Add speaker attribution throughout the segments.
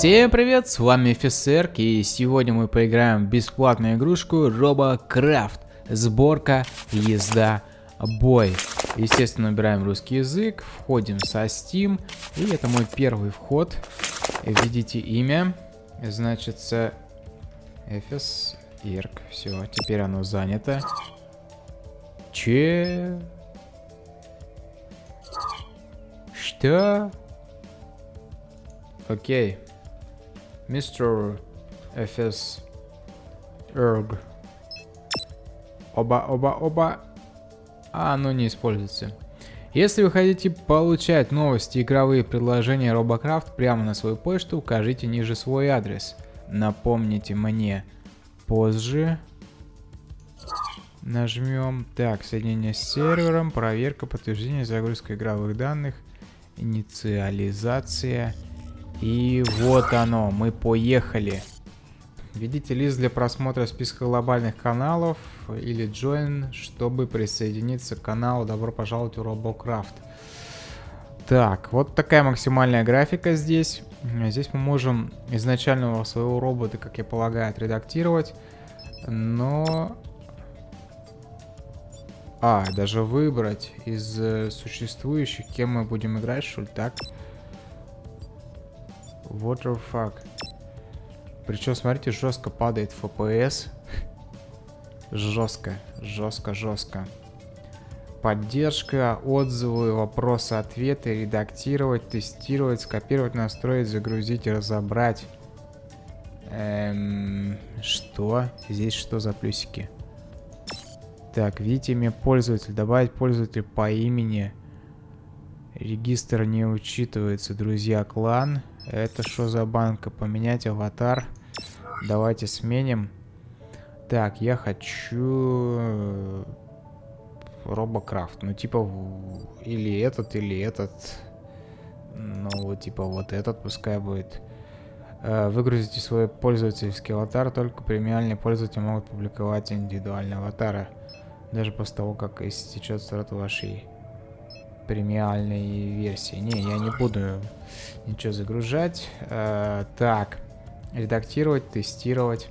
Speaker 1: Всем привет, с вами Фисерк, и сегодня мы поиграем в бесплатную игрушку RoboCraft. Сборка, езда, бой. Естественно, набираем русский язык, входим со Steam, и это мой первый вход. Видите имя, значит, Эфес Ирк. Все, теперь оно занято. Че? Что? Окей. Мистер FS Erg. Оба, оба, оба. А, оно не используется. Если вы хотите получать новости и игровые предложения Robocraft прямо на свою почту, укажите ниже свой адрес. Напомните мне позже. Нажмем. Так, соединение с сервером, проверка, подтверждение, загрузка игровых данных, инициализация. И вот оно, мы поехали. Введите лист для просмотра списка глобальных каналов или join, чтобы присоединиться к каналу. Добро пожаловать в Robocraft. Так, вот такая максимальная графика здесь. Здесь мы можем изначального своего робота, как я полагаю, отредактировать. Но... А, даже выбрать из э, существующих, кем мы будем играть, что ли, так? Так. What the fuck? Причем, смотрите, жестко падает FPS. жестко, жестко, жестко. Поддержка, отзывы, вопросы, ответы, редактировать, тестировать, скопировать, настроить, загрузить, разобрать. Эм, что? Здесь что за плюсики? Так, видите имя пользователя. Добавить пользователя по имени. Регистр не учитывается. Друзья, клан. Это что за банка? Поменять аватар. Давайте сменим. Так, я хочу... Э, Робокрафт. Ну, типа, или этот, или этот. Ну, типа, вот этот пускай будет. Э, выгрузите свой пользовательский аватар. Только премиальные пользователи могут публиковать индивидуальные аватары. Даже после того, как истечет срок вашей премиальной версии. Не, я не буду ничего загружать. Э, так, редактировать, тестировать,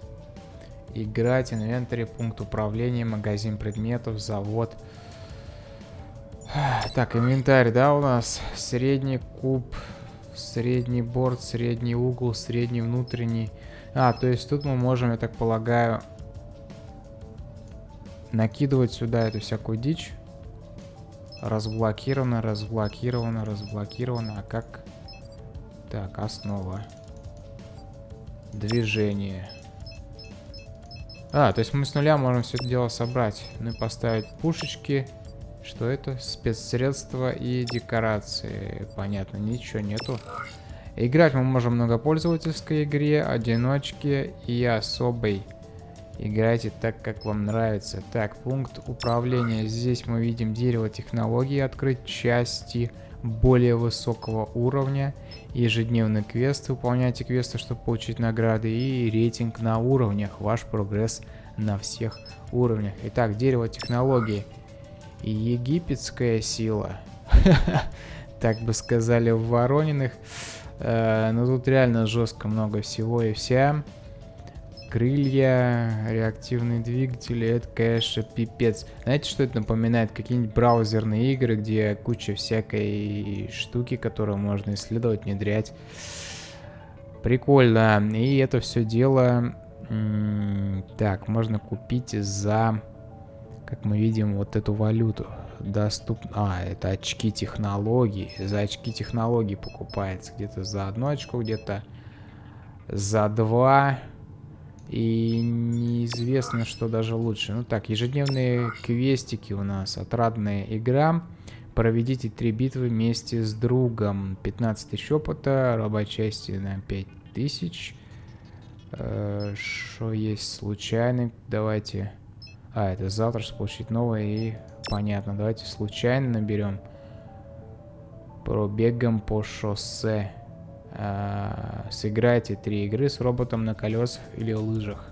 Speaker 1: играть, инвентарь, пункт управления, магазин предметов, завод. Так, инвентарь, да, у нас средний куб, средний борт, средний угол, средний внутренний. А, то есть тут мы можем, я так полагаю, накидывать сюда эту всякую дичь. Разблокировано, разблокировано, разблокировано. А как? Так, основа. Движение. А, то есть мы с нуля можем все это дело собрать. Ну и поставить пушечки. Что это? Спецсредства и декорации. Понятно, ничего нету. Играть мы можем в многопользовательской игре, одиночке и особой. Играйте так, как вам нравится. Так, пункт управления. Здесь мы видим дерево технологий, открыть части более высокого уровня. Ежедневный квест. Выполняйте квесты, чтобы получить награды. И рейтинг на уровнях. Ваш прогресс на всех уровнях. Итак, дерево технологий. Египетская сила. Так бы сказали в Ворониных. Э, но тут реально жестко много всего и вся крылья, реактивные двигатели, это, конечно, пипец. Знаете, что это напоминает? Какие-нибудь браузерные игры, где куча всякой штуки, которую можно исследовать, внедрять. Прикольно. И это все дело... Так, можно купить за, как мы видим, вот эту валюту. Доступно... А, это очки технологий. За очки технологий покупается. Где-то за одну очку, где-то за два... И неизвестно, что даже лучше. Ну так, ежедневные квестики у нас. Отрадная игра. Проведите три битвы вместе с другом. 15 тысяч опыта. Робочасти на 5000. Что э, есть случайный? Давайте... А, это завтра, чтобы получить новое и... Понятно, давайте случайно наберем. Пробегаем по шоссе. А, сыграйте три игры с роботом на колесах или лыжах.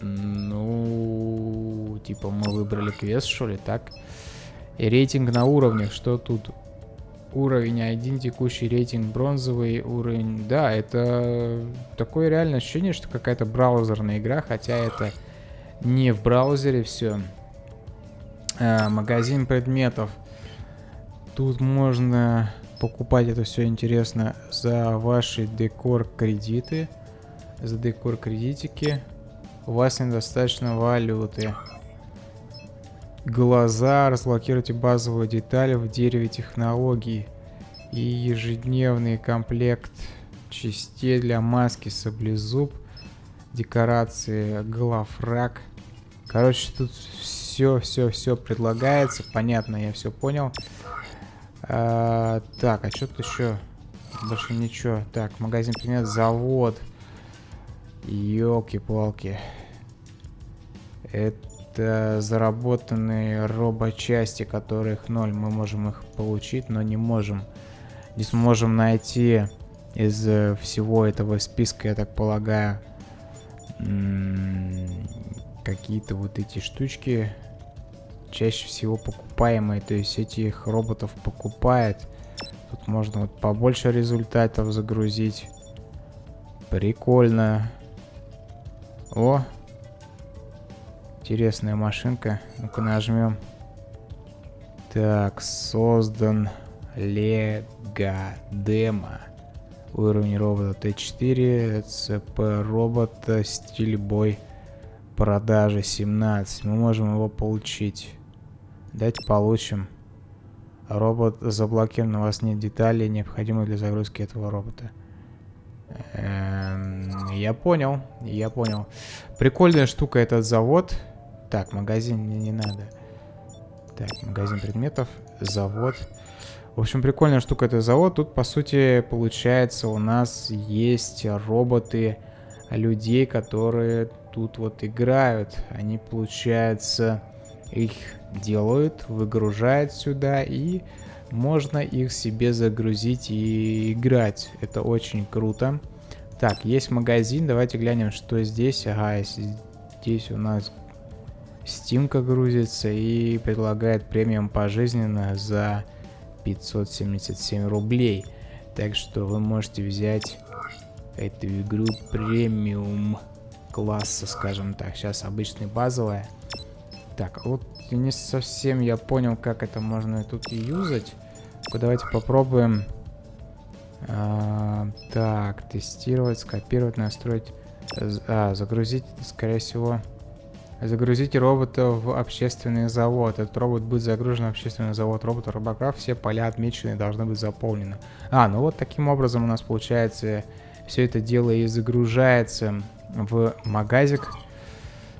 Speaker 1: Ну, типа мы выбрали квест, что ли, так? И рейтинг на уровнях, что тут? Уровень один, текущий рейтинг бронзовый уровень. Да, это такое реальное ощущение, что какая-то браузерная игра, хотя это не в браузере все. А, магазин предметов. Тут можно покупать это все интересно за ваши декор кредиты. За декор кредитики. У вас недостаточно валюты. Глаза. Разблокируйте базовую деталь в дереве технологий. И ежедневный комплект частей для маски саблезуб. Декорации главрак. Короче, тут все, все, все предлагается. Понятно, я все понял. А, так, а что тут еще? Больше ничего. Так, магазин предмет, завод. Елки-палки. Это заработанные робочасти, которых ноль. Мы можем их получить, но не можем. Не сможем найти из э, всего этого списка, я так полагаю, какие-то вот эти штучки чаще всего покупаемые. То есть этих роботов покупает. Тут можно вот побольше результатов загрузить. Прикольно. О! Интересная машинка. Ну-ка нажмем. Так, создан Лего Демо. Уровень робота Т4, ЦП робота, стиль бой, продажи 17. Мы можем его получить. Давайте получим. Робот заблокирован, у вас нет деталей, необходимых для загрузки этого робота. Эм, я понял, я понял. Прикольная штука этот завод. Так, магазин мне не надо. Так, магазин предметов, завод. В общем, прикольная штука этот завод. Тут, по сути, получается, у нас есть роботы людей, которые тут вот играют. Они, получается, их делают, выгружают сюда и можно их себе загрузить и играть. Это очень круто. Так, есть магазин. Давайте глянем, что здесь. Ага, здесь у нас Стимка грузится и предлагает премиум пожизненно за 577 рублей. Так что вы можете взять эту игру премиум класса, скажем так. Сейчас обычный базовая. Так, вот не совсем я понял, как это можно тут юзать. Давайте попробуем. А, так, тестировать, скопировать, настроить. А, загрузить, скорее всего. Загрузите робота в общественный завод. Этот робот будет загружен в общественный завод робота Робокрафт. Все поля отмеченные должны быть заполнены. А, ну вот таким образом у нас получается все это дело и загружается в магазик.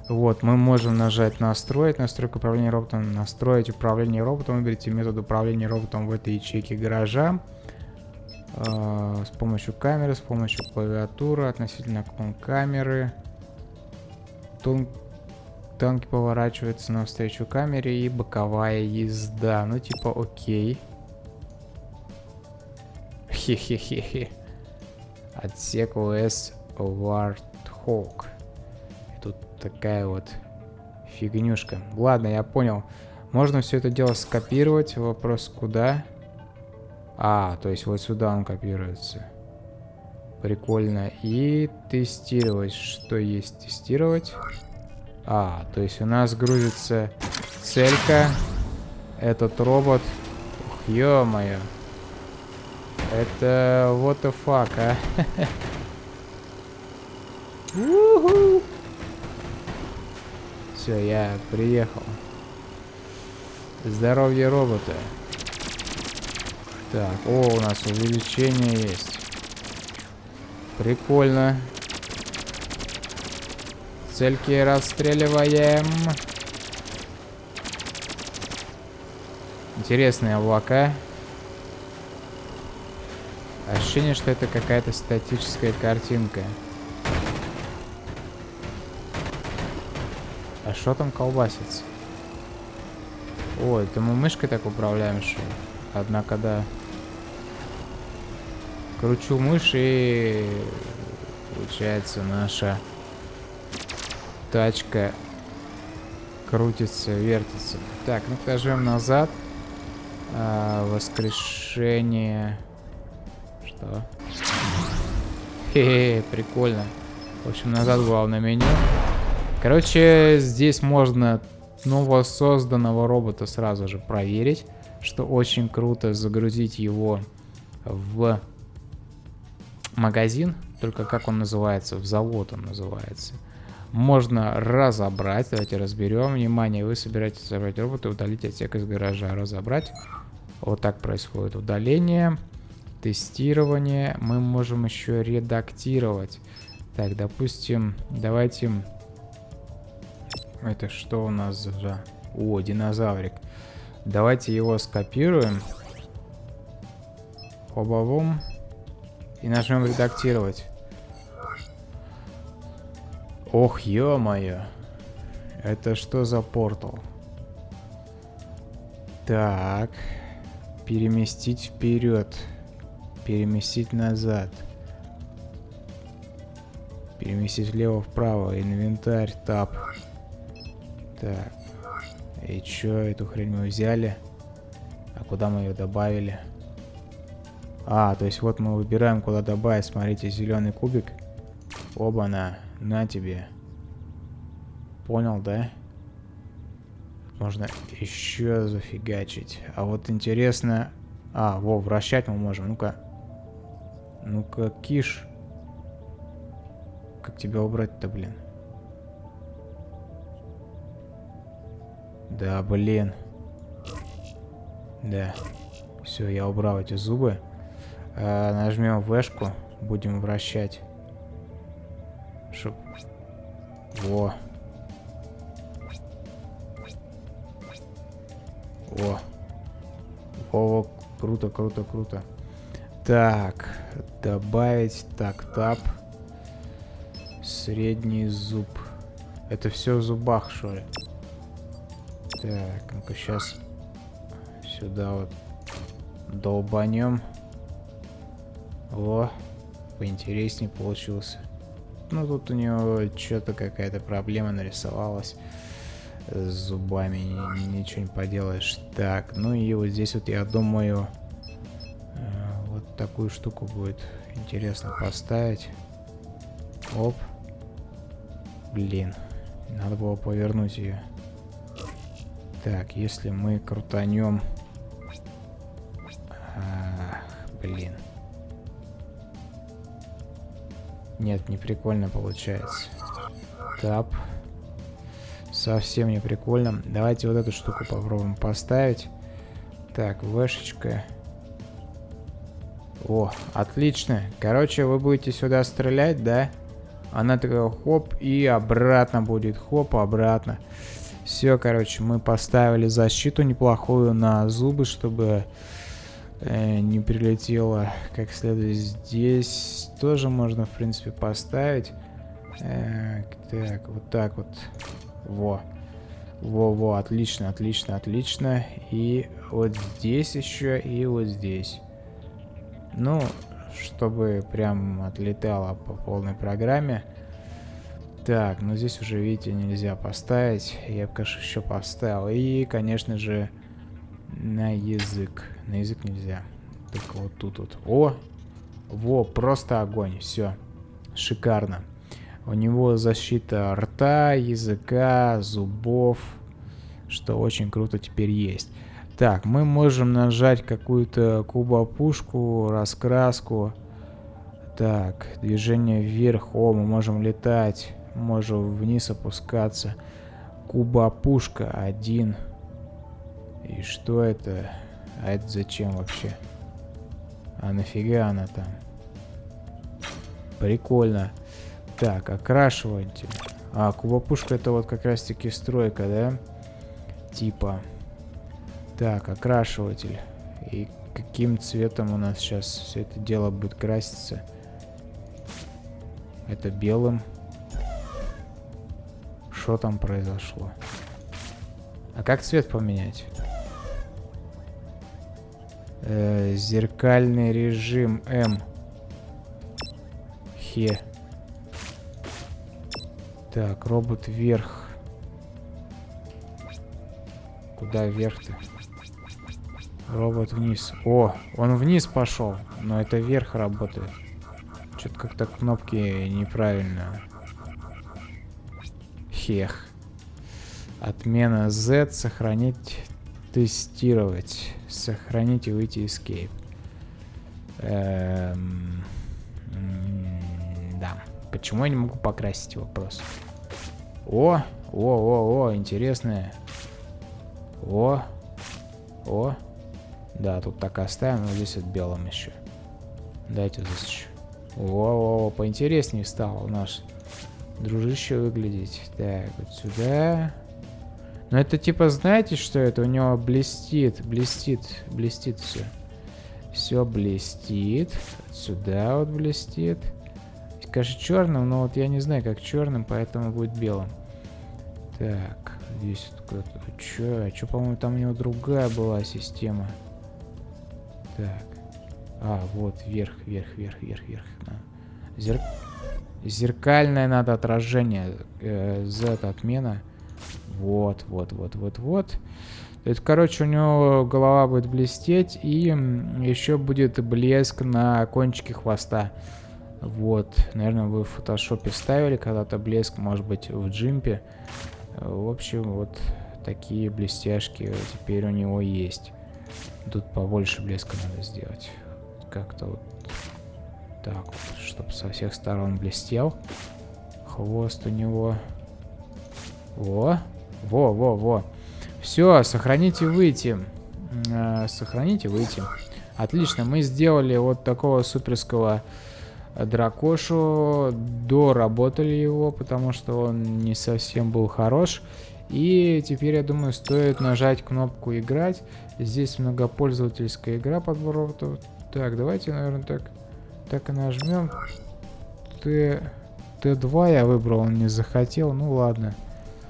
Speaker 1: Вот, мы можем нажать настроить, настройку управления роботом, настроить управление роботом, выберите метод управления роботом в этой ячейке гаража. Э, с помощью камеры, с помощью клавиатуры, относительно клон камеры. Тон танки поворачиваются навстречу камере и боковая езда. Ну, типа, окей. Хе-хе-хе-хе. Отсек ОС Warthog такая вот фигнюшка. Ладно, я понял. Можно все это дело скопировать. Вопрос куда? А, то есть вот сюда он копируется. Прикольно. И тестировать. Что есть тестировать? А, то есть у нас грузится целька. Этот робот. Ух, ё-моё. Это what the fuck, а? Все, я приехал. Здоровье робота. Так, о, у нас увеличение есть. Прикольно. Цельки расстреливаем. Интересные облака. Ощущение, что это какая-то статическая картинка. Что там колбасится? Ой, это мы мышкой так управляем, что Однако, да. Кручу мышь и... Получается, наша тачка крутится, вертится. Так, ну нажмем назад. А, воскрешение. Что? Хе-хе, прикольно. В общем, назад главное меню. Короче, здесь можно нового созданного робота сразу же проверить, что очень круто загрузить его в магазин, только как он называется, в завод он называется. Можно разобрать, давайте разберем. Внимание, вы собираетесь забрать робота, удалить отсек из гаража, разобрать. Вот так происходит удаление, тестирование. Мы можем еще редактировать. Так, допустим, давайте... Это что у нас за... О, динозаврик. Давайте его скопируем. Оба-бум. И нажмем редактировать. Ох, ё-моё. Это что за портал? Так. Переместить вперед. Переместить назад. Переместить влево-вправо. Инвентарь, тап. Так. И чё, эту хрень мы взяли? А куда мы ее добавили? А, то есть вот мы выбираем, куда добавить. Смотрите, зеленый кубик. Оба-на, на тебе. Понял, да? Можно еще зафигачить. А вот интересно... А, во, вращать мы можем. Ну-ка. Ну-ка, киш. Как тебя убрать-то, блин? Да, блин. Да. Все, я убрал эти зубы. А, нажмем вешку. Будем вращать. Чтоб... Во. О. О, круто, круто, круто. Так, добавить, так, тап. Средний зуб. Это все в зубах, что ли? Так, ну-ка сейчас сюда вот долбанем. О, поинтереснее получился. Ну, тут у него что-то какая-то проблема нарисовалась с зубами. Ничего не поделаешь. Так, ну и вот здесь вот я думаю, э, вот такую штуку будет интересно поставить. Оп. Блин, надо было повернуть ее. Так, если мы крутанем... Ах, блин. Нет, не прикольно получается. Тап. Совсем не прикольно. Давайте вот эту штуку попробуем поставить. Так, вешечка. О, отлично. Короче, вы будете сюда стрелять, да? Она такая хоп и обратно будет. Хоп, обратно. Все, короче, мы поставили защиту неплохую на зубы, чтобы э, не прилетело как следует. Здесь тоже можно, в принципе, поставить. Э, так, вот так вот. Во. Во-во, отлично, отлично, отлично. И вот здесь еще, и вот здесь. Ну, чтобы прям отлетало по полной программе. Так, ну здесь уже, видите, нельзя поставить. Я бы, конечно, еще поставил. И, конечно же, на язык. На язык нельзя. Только вот тут вот. О! Во, просто огонь. Все. Шикарно. У него защита рта, языка, зубов. Что очень круто теперь есть. Так, мы можем нажать какую-то кубопушку, раскраску. Так, движение вверх. О, мы можем летать. Можем вниз опускаться. Куба-пушка один. И что это? А это зачем вообще? А нафига она там? Прикольно. Так, окрашиватель. А, кубопушка это вот как раз таки стройка, да? Типа. Так, окрашиватель. И каким цветом у нас сейчас все это дело будет краситься? Это белым. Что там произошло? А как цвет поменять? Э, зеркальный режим М. Хе. Так, робот вверх. Куда вверх-то? Робот вниз. О, он вниз пошел, но это вверх работает. Что-то как-то кнопки неправильно. Хех. Отмена Z. Сохранить. Тестировать. Сохранить и выйти escape. Эм... Да. Почему я не могу покрасить вопрос? О, о, о, о, интересное. О, о. Да, тут так оставим, но здесь вот белым еще. Дайте здесь еще. О, о, поинтереснее стал наш дружище выглядеть. Так, вот сюда. Но это типа, знаете, что это? У него блестит, блестит, блестит все. Все блестит. Сюда вот блестит. Конечно, черным, но вот я не знаю, как черным, поэтому будет белым. Так, здесь кто-то... Че? А что, по-моему, там у него другая была система. Так. А, вот, вверх, вверх, вверх, вверх, вверх. Зер... Зеркальное надо отражение. Э, Z отмена. Вот, вот, вот, вот, вот. Это, короче, у него голова будет блестеть, и еще будет блеск на кончике хвоста. Вот, наверное, вы в фотошопе ставили когда-то блеск, может быть, в джимпе. В общем, вот такие блестяшки теперь у него есть. Тут побольше блеска надо сделать. Как-то вот так чтобы со всех сторон блестел. Хвост у него. Во, во, во, во. Все, сохраните выйти. Э, сохраните выйти. Отлично, мы сделали вот такого суперского дракошу. Доработали его, потому что он не совсем был хорош. И теперь, я думаю, стоит нажать кнопку «Играть». Здесь многопользовательская игра подбор роботов. Так, давайте, наверное, так, так и нажмем. Т, Т2 я выбрал, он не захотел. Ну ладно.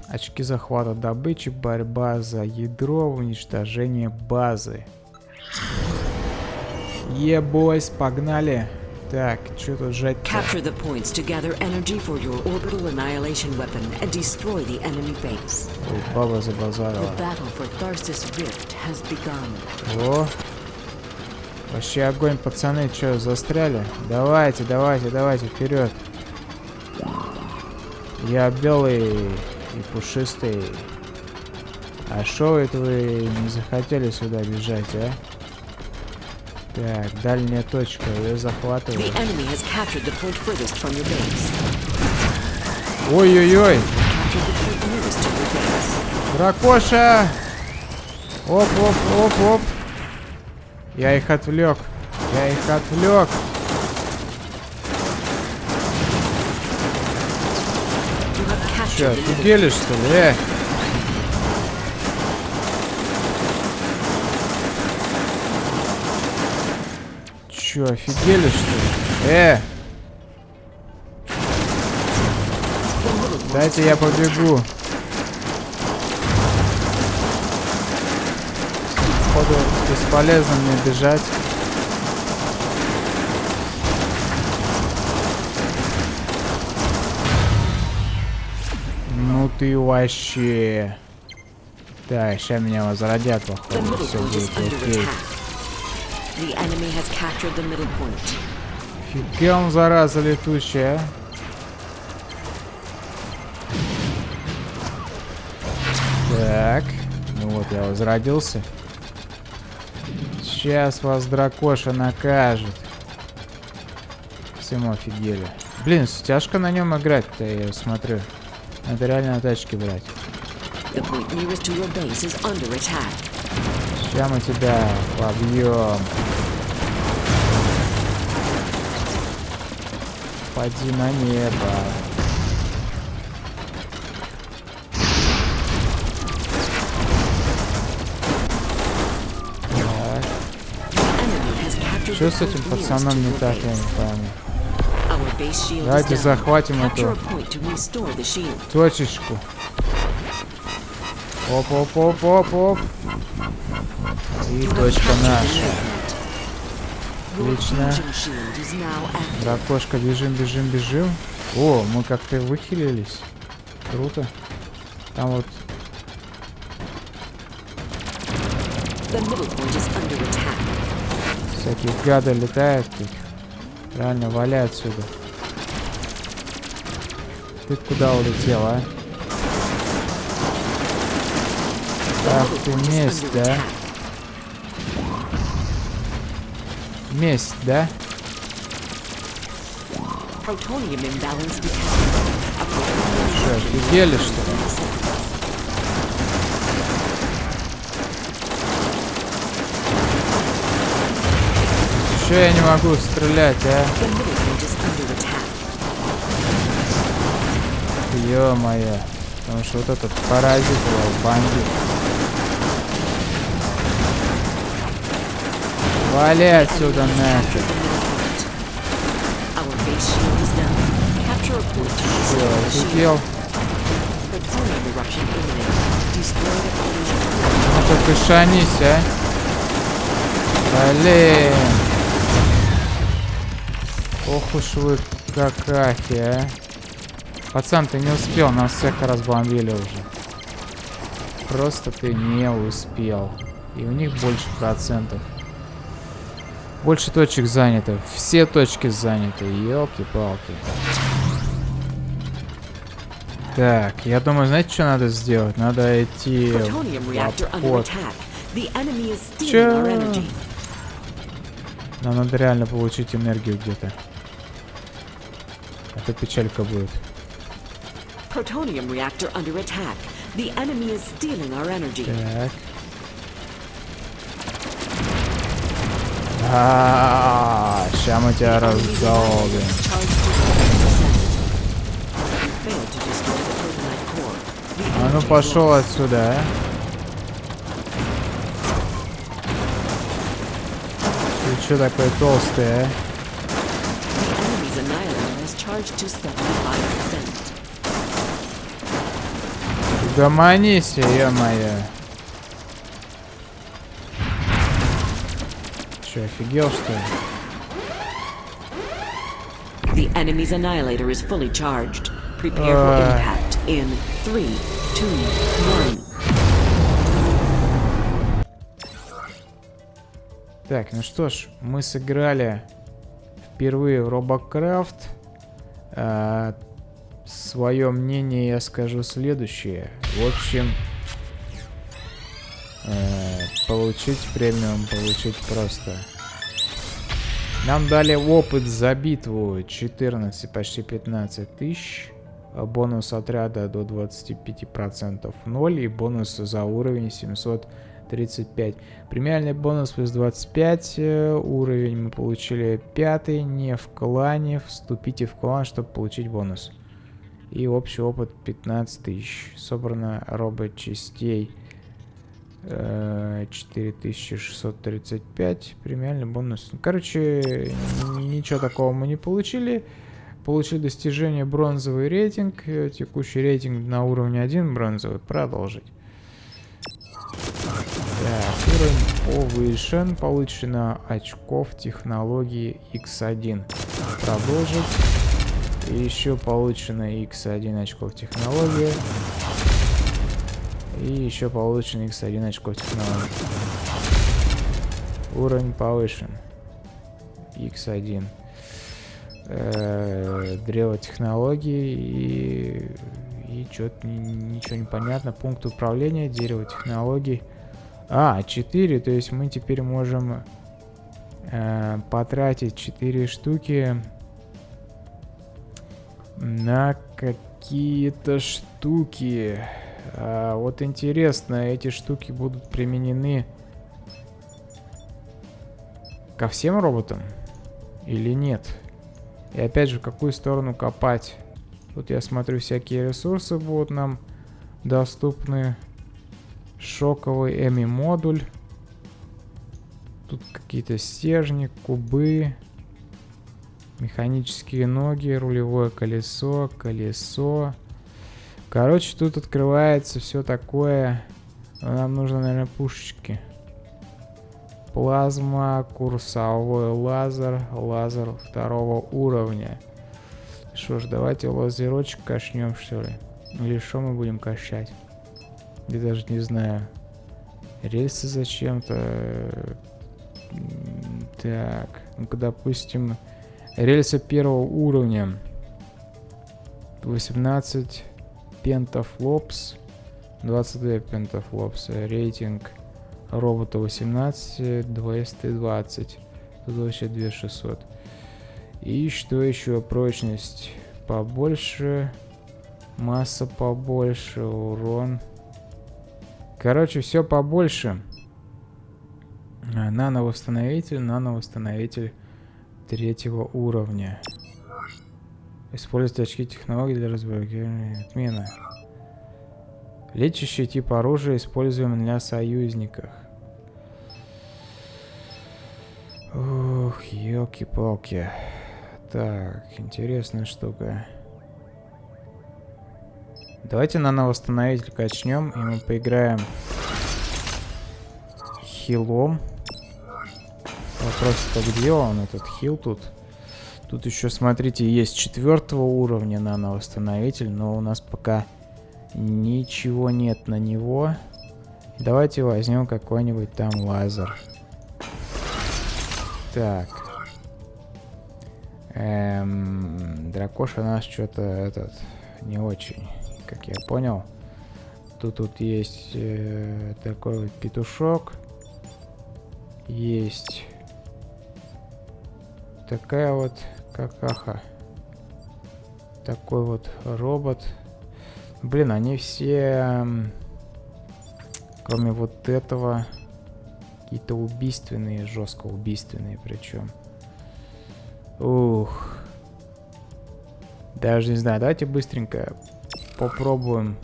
Speaker 1: Очки захвата добычи, борьба за ядро, уничтожение базы. Ебойс, погнали. Так, что тут жать -то?
Speaker 2: Capture the points to gather energy for your orbital annihilation weapon and destroy the enemy base.
Speaker 1: Ой, баба забазарила.
Speaker 2: The battle for Tharsis Rift has begun.
Speaker 1: О! Вообще огонь, пацаны, что, застряли? Давайте, давайте, давайте, вперед. Я белый и пушистый. А шо это вы не захотели сюда бежать, а? Так, дальняя точка, ее захватываю. Ой-ой-ой! Дракоша! Оп, оп, оп, оп. Я их отвлек. Я их отвлек. Че,
Speaker 2: middle
Speaker 1: офигели что ли? Э? Че, офигели что ли? Э! Дайте я побегу. Походу бесполезно мне бежать. Ну ты вообще. Так, сейчас меня возродят, походу. Все будет окей. Фига он, зараза летучая. а. Так. Ну вот, я возродился. Сейчас вас дракоша накажет. Всему офигели. Блин, тяжко на нем играть-то, я смотрю. Надо реально на тачке брать. Сейчас мы тебя побьем. Поди на небо. Что с этим пацаном не так, я не
Speaker 2: shield
Speaker 1: Давайте захватим эту
Speaker 2: a point to restore the shield.
Speaker 1: точечку. Оп-оп-оп-оп-оп. И точка наша. Отлично.
Speaker 2: active.
Speaker 1: Дракошка, бежим, бежим, бежим. О, мы как-то выхилились. Круто. Там вот...
Speaker 2: The middle point is under attack.
Speaker 1: Всякие гады летают тут. Реально, валяй отсюда. Ты куда улетел, а? Ах ты месть, да? Месть, да? Что, офигели, что ли? Че я не могу стрелять, а? Ё-моё. Потому что вот этот паразит его бандит. Вали отсюда нафиг.
Speaker 2: Our base shield is down. Capture
Speaker 1: Ох уж вы какахи, а. Пацан, ты не успел, нас всех разбомбили уже. Просто ты не успел. И у них больше процентов. Больше точек занято. Все точки заняты. Елки-палки. Так, я думаю, знаете, что надо сделать? Надо идти
Speaker 2: our energy.
Speaker 1: Нам надо реально получить энергию где-то. А то печалька будет.
Speaker 2: Protonium reactor under attack. The enemy is stealing our energy.
Speaker 1: Так. А, Сейчас мы тебя раздолбим.
Speaker 2: is charged to 100%. You failed to destroy the protonite core. The
Speaker 1: А ну пошел отсюда, а. Ты что такой толстый, а?
Speaker 2: The enemy's annihilator is charged to 75%.
Speaker 1: Угомонись, ё-моё. Че, офигел, что ли?
Speaker 2: The enemy's annihilator is fully charged. Prepare for
Speaker 1: Uh.
Speaker 2: impact in three, two, one.
Speaker 1: Так, ну что ж, мы сыграли впервые в Робокрафт. Свое мнение я скажу следующее. В общем, э, получить премиум, получить просто. Нам дали опыт за битву 14, почти 15 тысяч. а Бонус отряда до 25% 0 и бонус за уровень 735. Премиальный бонус плюс 25 э, уровень мы получили пятый, не в клане. Вступите в клан, чтобы получить бонус. И общий опыт 15 тысяч. Собрано робот частей э, 4635. Премиальный бонус. Ну, Короче, ничего такого мы не получили. Получили достижение бронзовый рейтинг. э, Текущий рейтинг на уровне 1 бронзовый. Продолжить. Уровень повышен. Получено очков технологии X1. Продолжить. Еще получено X1 очков технологии. И еще получено X1 очков технологии. Уровень повышен. X1. Э, древо технологий и, и что-то ничего не понятно. Пункт управления, дерево технологий. А, 4, то есть мы теперь можем э, потратить 4 штуки на какие-то штуки. А, вот интересно, эти штуки будут применены ко всем роботам или нет? И опять же, в какую сторону копать? Тут я смотрю, всякие ресурсы будут нам доступны. Шоковый эми модуль. Тут какие-то стержни, кубы. Механические ноги, рулевое колесо, колесо. Короче, тут открывается все такое. Но Нам нужно, наверное, пушечки. Плазма, курсовой лазер, лазер второго уровня. Что ж, давайте лазерочек качнем, что ли? Или что мы будем качать? Я даже не знаю. Рельсы зачем-то. Так, ну-ка, допустим, рельсы первого уровня. 18 пентафлопс. 22 пентафлопс. Рейтинг робота 18, 220. Тут вообще 2600. И что еще? Прочность побольше. Масса побольше. Урон. Короче, все побольше. А, нано-восстановитель, нано-восстановитель третьего уровня. Используйте очки технологий для разблокирования. Отмена. Лечащий тип оружия используем для союзников. Ух, елки-палки. Так, интересная штука. Давайте на восстановитель качнем, и мы поиграем хилом. Вопрос-то где он, этот хил тут? Тут еще, смотрите, есть четвертого уровня нано-восстановитель, но у нас пока ничего нет на него. Давайте возьмем какой-нибудь там лазер. Так. Эм, дракоша наш что-то этот не очень, как я понял. Тут тут есть э, такой вот петушок. Есть такая вот какаха. Такой вот робот. Блин, они все, кроме вот этого, какие-то убийственные, жестко убийственные причем. Ух. Даже не знаю, давайте быстренько попробуем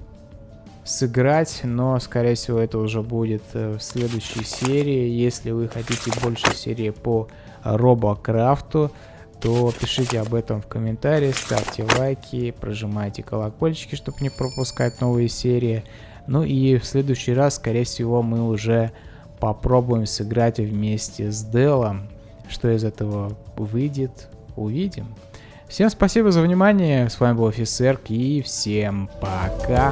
Speaker 1: сыграть, но, скорее всего, это уже будет э, в следующей серии. Если вы хотите больше серии по Робокрафту, то пишите об этом в комментариях, ставьте лайки, прожимайте колокольчики, чтобы не пропускать новые серии. Ну и в следующий раз, скорее всего, мы уже попробуем сыграть вместе с Делом. Что из этого выйдет, увидим. Всем спасибо за внимание, с вами был Офисерк и всем пока.